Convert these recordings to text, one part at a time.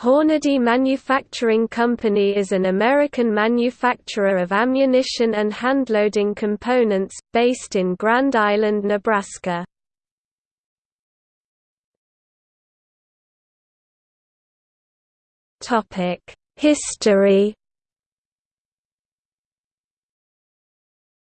Hornady Manufacturing Company is an American manufacturer of ammunition and handloading components, based in Grand Island, Nebraska. History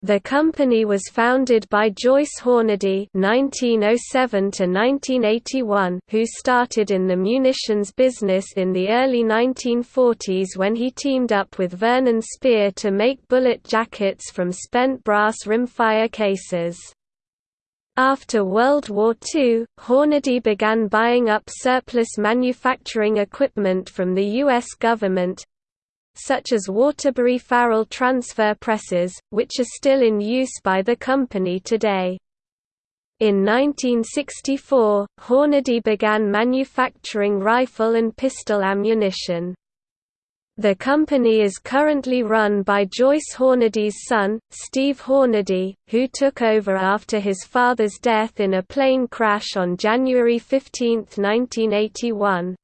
The company was founded by Joyce Hornady (1907–1981), who started in the munitions business in the early 1940s when he teamed up with Vernon Speer to make bullet jackets from spent brass rimfire cases. After World War II, Hornady began buying up surplus manufacturing equipment from the U.S. government, such as Waterbury Farrell transfer presses, which are still in use by the company today. In 1964, Hornady began manufacturing rifle and pistol ammunition. The company is currently run by Joyce Hornady's son, Steve Hornady, who took over after his father's death in a plane crash on January 15, 1981.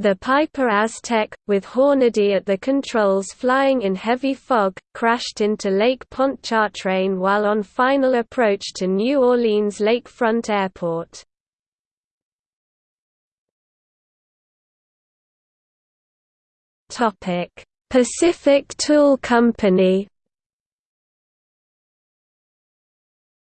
The Piper Aztec, with Hornady at the controls flying in heavy fog, crashed into Lake Pontchartrain while on final approach to New Orleans Lakefront Airport. Pacific Tool Company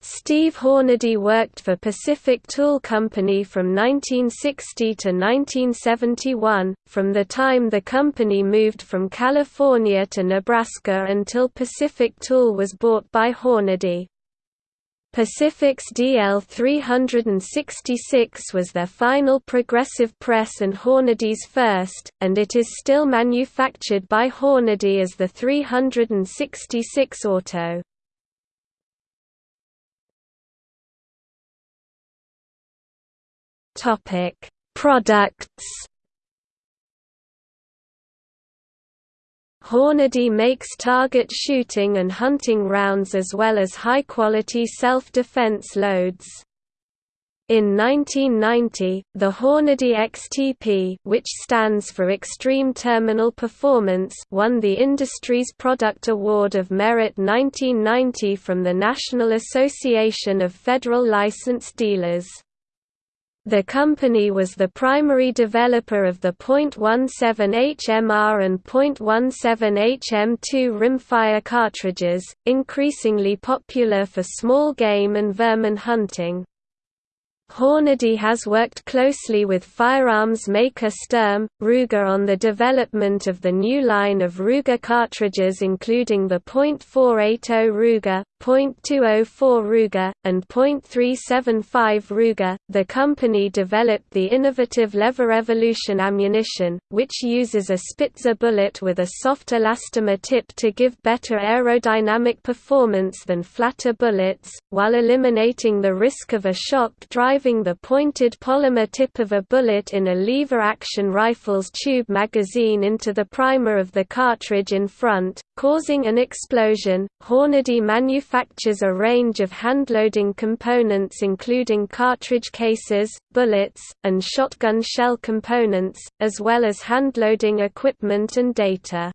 Steve Hornady worked for Pacific Tool Company from 1960 to 1971, from the time the company moved from California to Nebraska until Pacific Tool was bought by Hornady. Pacific's DL366 was their final progressive press and Hornady's first, and it is still manufactured by Hornady as the 366 Auto. Topic: Products. Hornady makes target shooting and hunting rounds as well as high-quality self-defense loads. In 1990, the Hornady XTP which stands for Extreme Terminal Performance won the Industry's Product Award of Merit 1990 from the National Association of Federal Licensed Dealers. The company was the primary developer of the .17 HMR and .17 HM2 rimfire cartridges, increasingly popular for small game and vermin hunting. Hornady has worked closely with firearms maker Sturm, Ruger on the development of the new line of Ruger cartridges including the .480 Ruger, .204 Ruger, and .375 Ruger. The company developed the innovative Lever Evolution ammunition, which uses a Spitzer bullet with a soft elastomer tip to give better aerodynamic performance than flatter bullets, while eliminating the risk of a shock driving the pointed polymer tip of a bullet in a lever-action rifle's tube magazine into the primer of the cartridge in front, causing an explosion. Hornady manufactures a range of handloading components including cartridge cases, bullets, and shotgun shell components, as well as handloading equipment and data.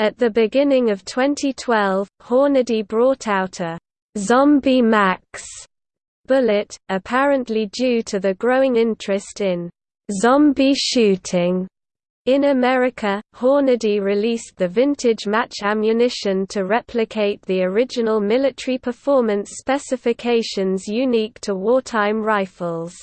At the beginning of 2012, Hornady brought out a Zombie Max bullet, apparently due to the growing interest in zombie shooting in America, Hornady released the vintage match ammunition to replicate the original military performance specifications unique to wartime rifles.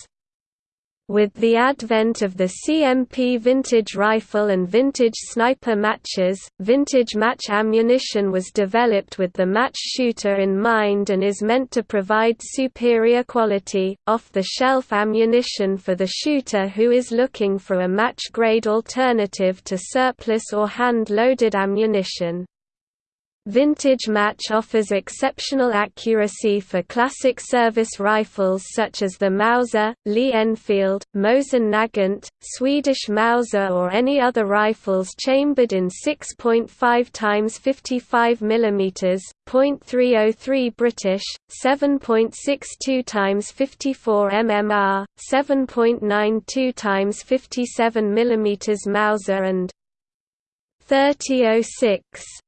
With the advent of the CMP vintage rifle and vintage sniper matches, vintage match ammunition was developed with the match shooter in mind and is meant to provide superior quality, off-the-shelf ammunition for the shooter who is looking for a match-grade alternative to surplus or hand-loaded ammunition. Vintage Match offers exceptional accuracy for classic service rifles such as the Mauser, Lee Enfield, Mosin Nagant, Swedish Mauser or any other rifles chambered in 6.5 x 55 mm, .303 British, 7.62 x 54 mmR, 7.92 x 57 mm Mauser and 3006